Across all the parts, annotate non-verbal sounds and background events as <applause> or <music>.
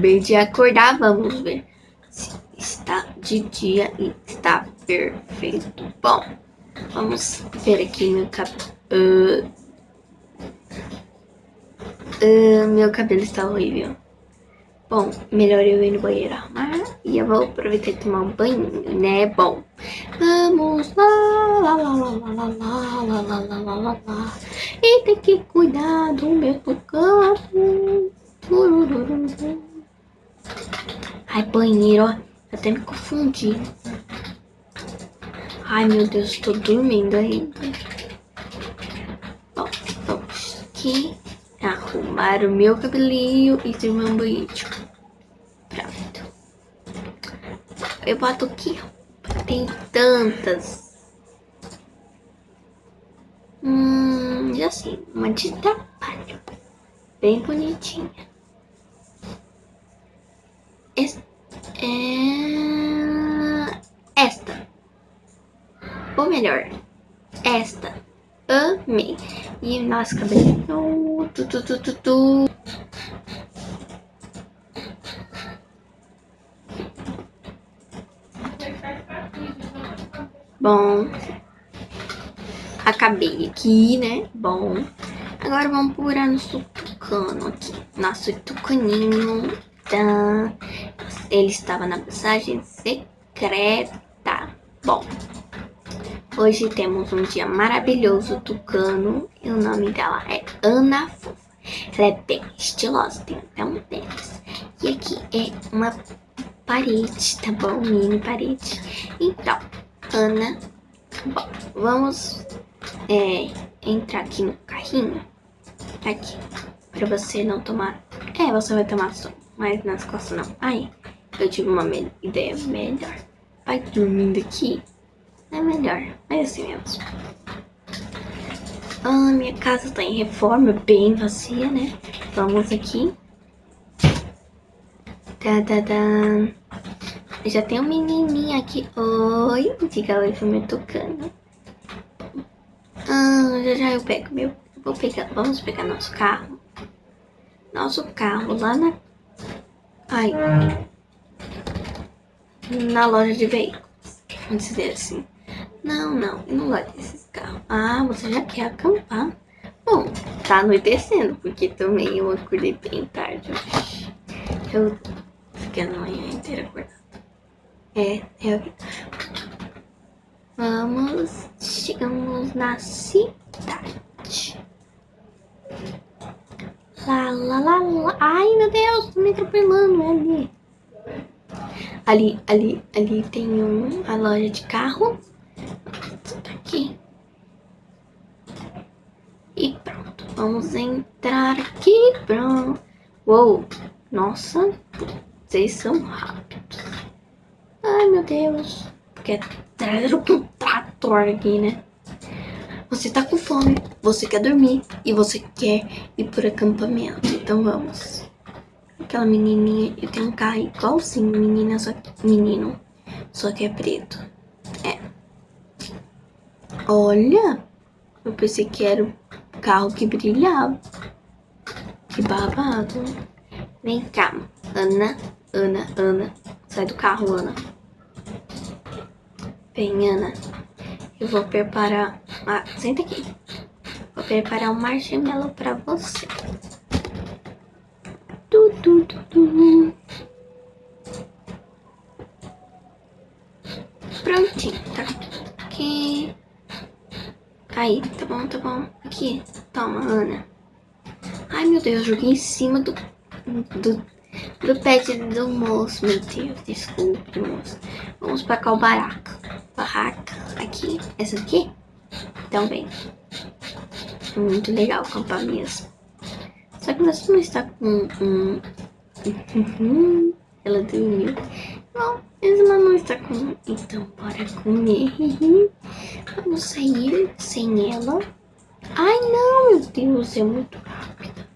Acabei de acordar, vamos ver se está de dia e está perfeito. Bom, vamos ver aqui meu cabelo. Uh, uh, meu cabelo está horrível. Bom, melhor eu ir no banheiro arrumar e eu vou aproveitar e tomar um banho, né? Bom, vamos lá, lá, lá, lá, lá, lá, lá, lá, lá, lá, lá, lá. E tem que cuidar do meu tucano. Ai, banheiro, ó. Até me confundi. Ai, meu Deus, estou dormindo ainda. Bom, vamos aqui arrumar o meu cabelinho e tomar um banho. Pronto. Eu boto aqui, Tem tantas. Hum, já sei. Uma de trabalho. Bem bonitinha. Esta. É... Esta. Ou melhor, esta. Amei. E nosso cabelinho. Tu, tu, tu, tu, tu. Bom, acabei aqui, né? Bom, agora vamos procurar nosso tucano aqui. Nosso tucaninho. Tá? Ele estava na passagem secreta. Bom, hoje temos um dia maravilhoso, tucano. E o nome dela é Ana Fofa. Ela é bem estilosa, tem até um tênis. E aqui é uma parede, tá bom? Mini parede. Então, Ana. Bom, vamos é, entrar aqui no carrinho. Aqui. Pra você não tomar... É, você vai tomar som, mas nas costas não. Aí, eu tive uma me ideia melhor. Vai dormindo aqui. É melhor. É assim mesmo. Ah, minha casa tá em reforma, bem vazia, né? Vamos aqui. Tá, tá, tá. Já tem um menininho aqui. Oi, diga oi pro meu tucano. Ah, já já eu pego meu. Vou pegar, vamos pegar nosso carro. Nosso carro lá na... Ai. Na loja de veículos. Vamos dizer assim. Não, não, não gosto desses carros. Ah, você já quer acampar? Bom, tá anoitecendo, porque também eu acordei bem tarde. Eu fiquei a manhã inteira acordada. É, é. Vamos, chegamos na cidade. Lá, lá, lá, lá. Ai, meu Deus, tô me atropelando ali. Ali, ali, ali tem um, a loja de carro. Tá aqui. E pronto, vamos entrar aqui. Pronto. Uou, nossa, vocês são rápidos. Ai, meu Deus. Quer trazer um trator aqui, né? Você tá com fome, você quer dormir e você quer ir por acampamento. Então vamos. Aquela menininha, eu tenho um carro igualzinho, menina, só que, menino, só que é preto. É. Olha, eu pensei que era o carro que brilhava. Que babado. Vem cá, Ana, Ana, Ana. Sai do carro, Ana. Bem, Ana, eu vou preparar... Ah, senta aqui. Vou preparar um marshmallow pra você. Prontinho, tá? Aqui. Aí, tá bom, tá bom. Aqui, toma, Ana. Ai, meu Deus, eu joguei em cima do... do do pet do moço, meu Deus, desculpe, moço. Vamos para qual barraca? Barraca, aqui, essa aqui? Também. É muito legal acampar mesmo. Só que não está com um... Ela dormiu. Não, ela não está com... Então, bora comer. Vamos sair sem ela. Ai, não, meu Deus, é muito rápida.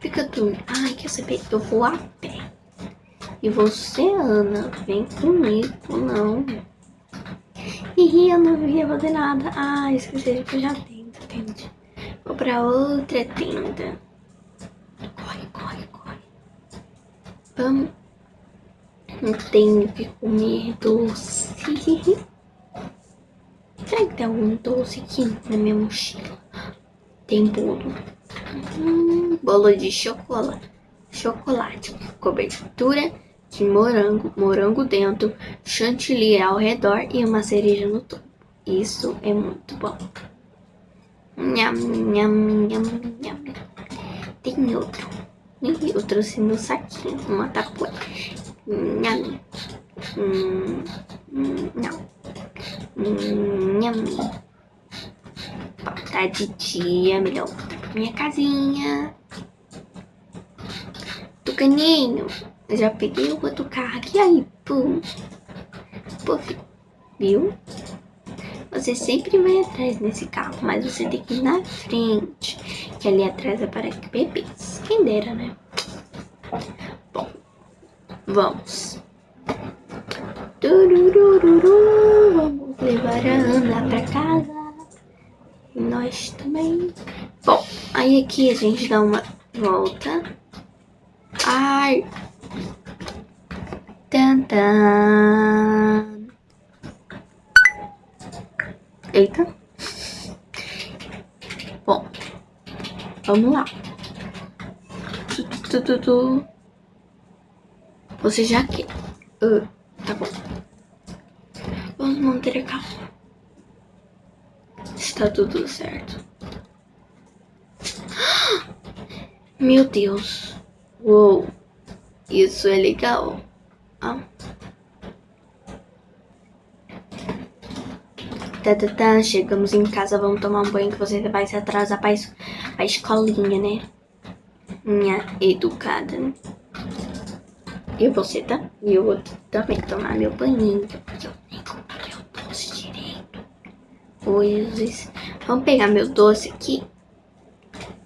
Fica dormindo. Ai, quer saber? Eu vou a pé. E você, Ana, vem comigo, não. Ih, eu não ia fazer nada. Ah, esqueci que eu já tenho, pra outra tenda. Vamos. Não tenho que comer doce. <laughs> Será que tem algum doce aqui na minha mochila? Tem bolo. Hum, bolo de chocolate. Chocolate. Cobertura de morango. Morango dentro. Chantilly ao redor e uma cereja no topo. Isso é muito bom. Nham, nham, nham, nham. Tem outro. Eu trouxe no saquinho, uma tapué. Nham. Hum, não. Nham. Tá de dia, melhor minha casinha. Tucaninho. Já peguei o outro carro aqui, aí, pum. Puf. Viu? Você sempre vai atrás nesse carro, mas você tem que ir na frente. Que ali atrás é para bebês. Quem dera, né? Bom, vamos. Vamos levar a Ana pra casa. Nós também. Bom, aí aqui a gente dá uma volta. Ai. Tantan. Eita. Bom, vamos lá. Tu, tu, tu. Você já quer. Uh, tá bom. Vamos manter a calma. Está tudo certo. <gasps> Meu Deus. Uou. Isso é legal. Ah. Tá, tá, tá, chegamos em casa, vamos tomar um banho que você vai se atrasar pra, es pra escolinha, né? Minha educada, né? E você, tá? E eu vou também tomar meu banhinho, porque eu nem comi meu doce direito. Coisas. Vamos pegar meu doce aqui.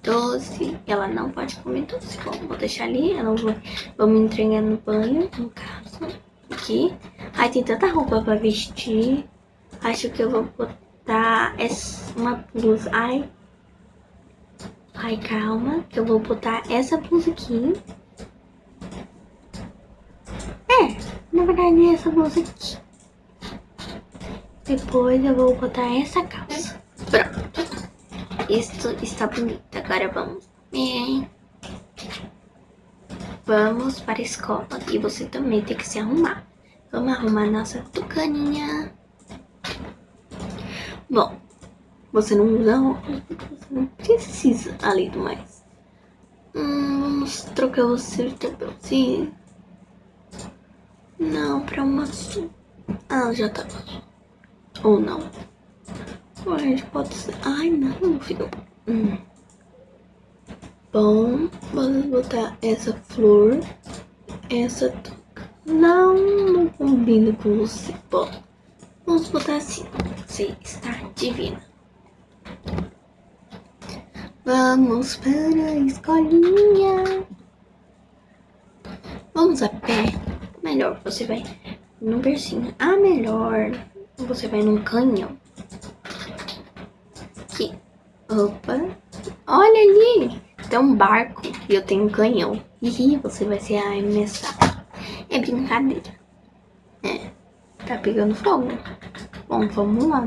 Doce. Ela não pode comer doce. Bom, vou deixar ali. Ela vai... Vamos entregar no banho, no caso. Aqui. Ai, tem tanta roupa pra vestir. Acho que eu vou botar essa, uma blusa. Ai. Ai, calma. Que eu vou botar essa blusa aqui. É, na verdade é essa blusa aqui. Depois eu vou botar essa calça. Pronto. Isso está bonito. Agora vamos. É. Vamos para a escola. E você também tem que se arrumar. Vamos arrumar nossa tucaninha. Bom, você não usa óculos, você não precisa, além do mais. Hum, vamos trocar você de chapéuzinho. Não, pra uma azul. Ah, já tá azul. Ou não. Ou a gente pode ser... Ai, não, filho. Hum. Bom, vamos botar essa flor. Essa Não, não combina com você. Bom. Vamos botar assim. Você está divina. Vamos para a escolinha. Vamos a pé. Melhor, você vai num bercinho. Ah, melhor. Você vai num canhão. Opa. Olha ali. Tem um barco e eu tenho um canhão. Ih, você vai ser arremessado. É brincadeira. Tá pegando fogo. Bom, vamos lá.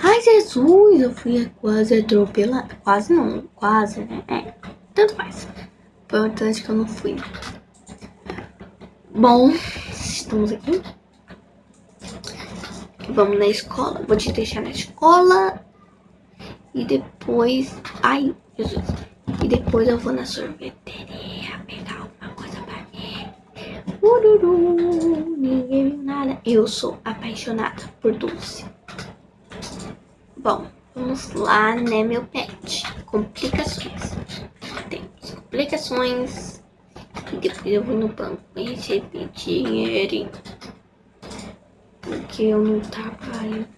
Ai, Jesus! Eu fui quase atropelada. Quase não, quase, né? É, tanto faz. Importante que eu não fui. Bom, estamos aqui. Vamos na escola. Vou te deixar na escola. E depois... Ai, Jesus. E depois eu vou na sorveteria Ururu, ninguém viu nada. Eu sou apaixonada por doce. Bom, vamos lá, né, meu pet? Complicações. Temos complicações. E depois eu vou no banco e receber dinheiro. Porque eu não trabalho,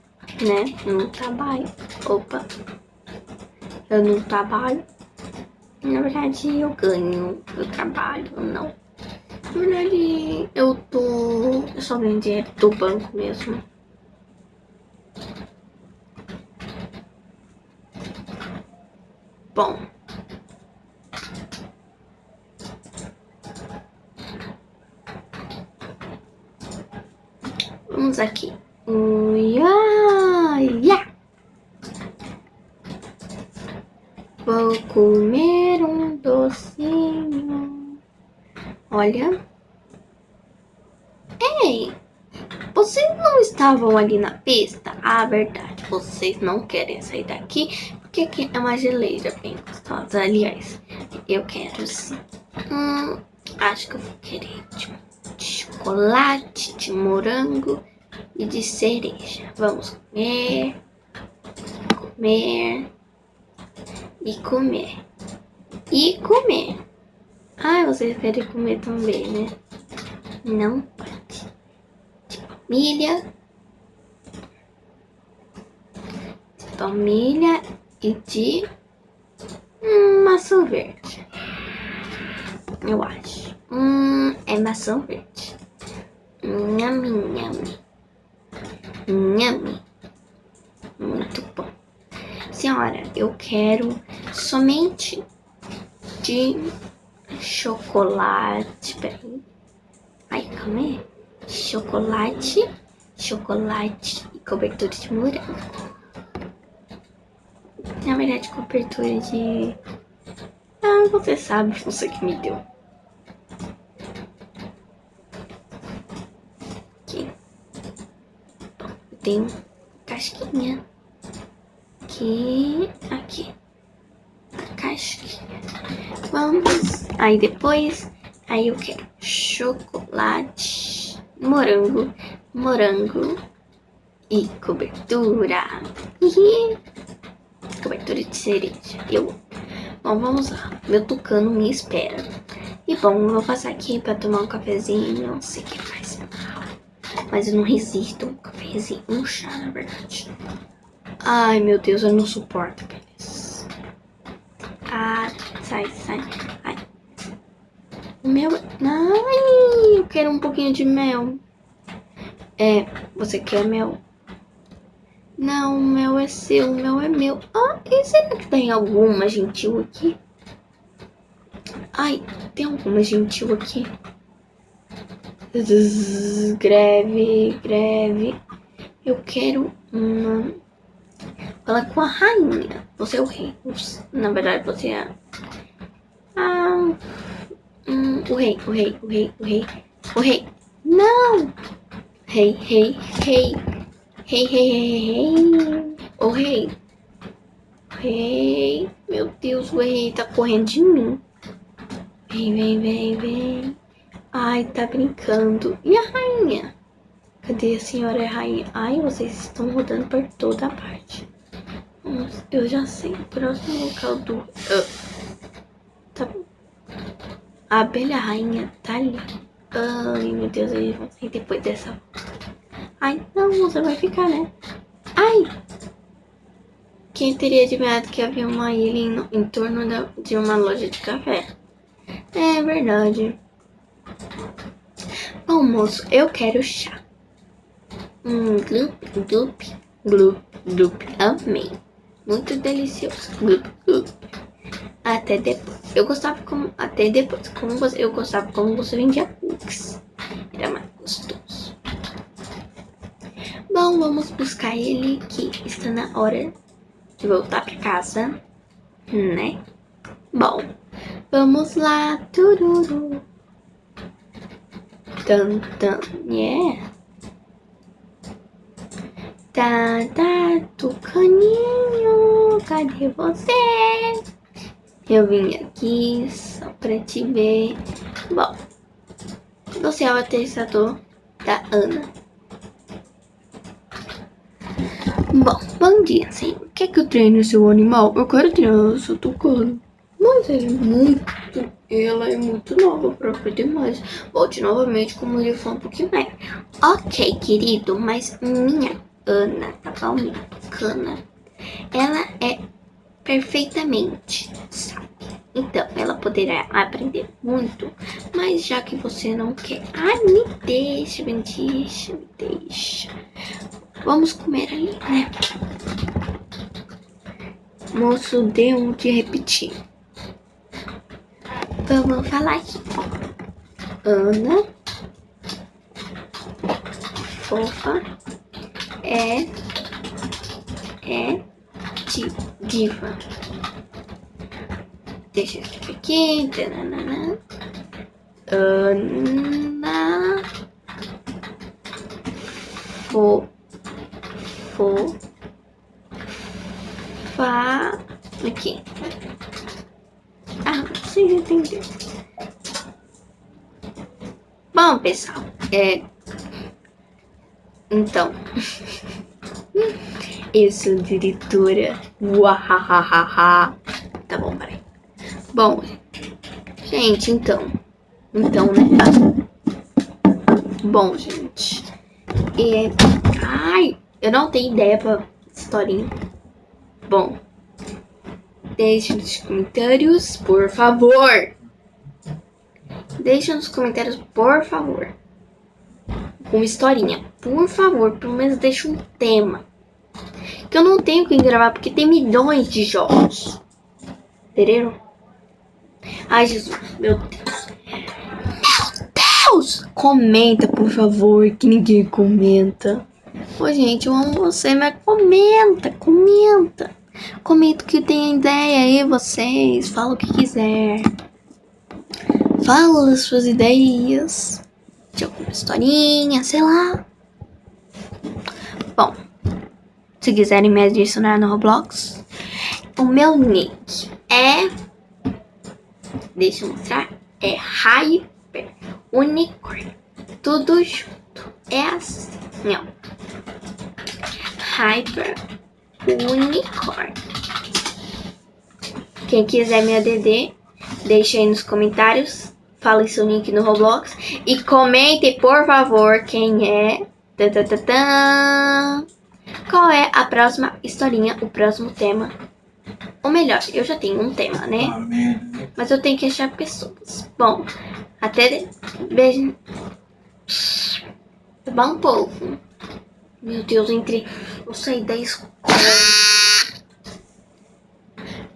né? Eu não trabalho. Opa. Eu não trabalho. Na verdade, eu ganho. Eu trabalho, não. Na verdade, eu tô... Eu só ganho dinheiro do banco mesmo. Bom. Vamos aqui. Uia, ia. Vou comer um docinho. Olha. Ei, vocês não estavam ali na pista? Ah, verdade. Vocês não querem sair daqui porque aqui é uma geleira bem gostosa. Aliás, eu quero sim. Hum, acho que eu vou querer de, de chocolate, de morango e de cereja. Vamos comer, comer e comer e comer. Ah, vocês querem comer também, né? Não pode. De família e de hum, maçã verde. Eu acho. Hum, é maçã verde. Nhami, nhami. Nhami. Muito bom. Senhora, eu quero somente de chocolate. Peraí. Ai, calma aí. Chocolate, chocolate e cobertura de morango. Na verdade, cobertura de... Ah, você sabe, você que me deu. Aqui. Bom, tem casquinha. Aqui, aqui. Casquinha. Vamos. Aí depois, aí eu quero chocolate, morango, morango e cobertura. cobertura de cereja. Eu Bom, vamos lá. Meu tucano me espera. E bom, eu vou passar aqui pra tomar um cafezinho. Não sei o que mal. Mas eu não resisto um cafezinho, um chá, na verdade. Ai, meu Deus, eu não suporto aqueles. Sai, sai. Ai. O meu... Ai, eu quero um pouquinho de mel. É, você quer mel? Não, o mel é seu, o mel é meu. Ah, e será que tem alguma gentil aqui? Ai, tem alguma gentil aqui? Greve, greve. Eu quero uma... Fala com a rainha. Você é o rei. Na verdade, você é... Ah... Hum, o rei, o rei, o rei, o rei. O rei. Não! Rei, rei, rei. Rei, rei, rei, rei. Ô rei. Rei. Meu Deus, o rei tá correndo de mim. Vem, vem, vem, vem. Ai, tá brincando. E a rainha? Cadê a senhora rainha? Ai, vocês estão rodando por toda a parte. Eu já sei. O próximo local do... Uh. A abelha rainha tá ali. Ai, meu Deus, eles vão sair depois dessa... Ai, não, você vai ficar, né? Ai! Quem teria adivinhado que havia uma ilha em, em torno da, de uma loja de café? É verdade. Bom, moço, eu quero chá. Hum, glup, glup, glup, glup. Amei. Muito delicioso. Glup, glup. Até depois. Eu gostava como... Até depois. Como você, eu gostava como você vendia cookies. Era mais gostoso. Bom, vamos buscar ele que está na hora de voltar para casa, né? Bom, vamos lá. Tururu. Tan, tan, yeah. Tá, tá, tucaninho, cadê você? Eu vim aqui só pra te ver. Bom, você é o atestador da Ana. Bom, bom dia, senhor. Quer que eu treine seu animal? Eu quero treinar seu tucano. Mas ele é muito... Ela é muito nova pra aprender mais. Volte novamente como ele for um pouquinho mais. Ok, querido, mas minha Ana, tá bom? Minha tucana. Ela é perfeitamente sabe. Então, ela poderá aprender muito, mas já que você não quer... Ai, me deixa, me deixa, me deixa. Vamos comer ali, né? Moço, deu de repetir. Vamos falar aqui. Ana. fofa. É. É. Di, diva. Deixa escrever aqui. Tananana. Ana. Fo. Fo. Fa. Aqui. Ah, vocês entenderam. Bom, pessoal, é. Então. <laughs> Sou diretora. Uahahaha. Tá bom, peraí. Bom, gente, então. Então, né? Bom, gente. É... Ai, eu não tenho ideia pra historinha. Bom. Deixe nos comentários, por favor. Deixe nos comentários, por favor. Uma historinha. Por favor, pelo menos deixe um tema. Que eu não tenho que gravar porque tem milhões de jogos. Entenderam? Ai, Jesus, meu Deus. Meu Deus! Comenta, por favor, que ninguém comenta. Ô, gente, eu amo você, mas comenta, comenta. Comenta o que tem ideia aí, vocês. Fala o que quiser. Fala as suas ideias. De alguma historinha, sei lá. Bom, se quiserem me adicionar no Roblox, o meu nick é... Deixa eu mostrar. É Hyper Unicorn. Tudo junto. É assim, ó. Hyper Unicorn. Quem quiser me ADD, deixe aí nos comentários. Fale seu nick no Roblox. E comente, por favor, quem é. Qual é a próxima historinha, o próximo tema? Ou melhor, eu já tenho um tema, né? Mas eu tenho que achar pessoas. Bom, até... Beijo. Bom povo. Meu Deus, entre... Eu saí da escola.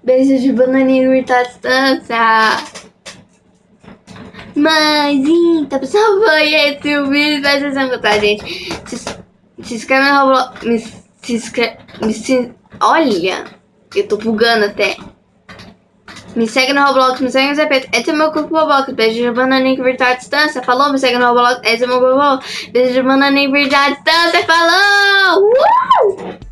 Beijo de bananinha curta distância. Mas então, pessoal, foi esse o vídeo. Espero que vocês gostar, gente. Se, se inscreve no Roblox. Se inscreve. Me, se, olha, eu tô bugando até. Me segue no Roblox, me segue no ZP. Esse é meu grupo Roblox. Beijo de bananinha virtual à distância. Falou, me segue no Roblox. Esse é meu Roblox. Beijo de bananinha virtual à distância. Falou! Uh!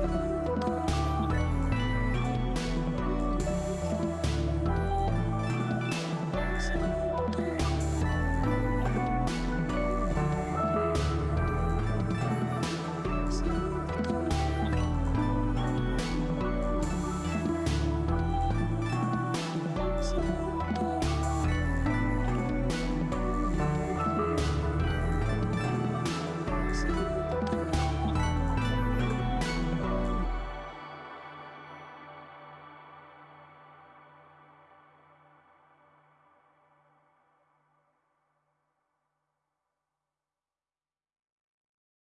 嗯。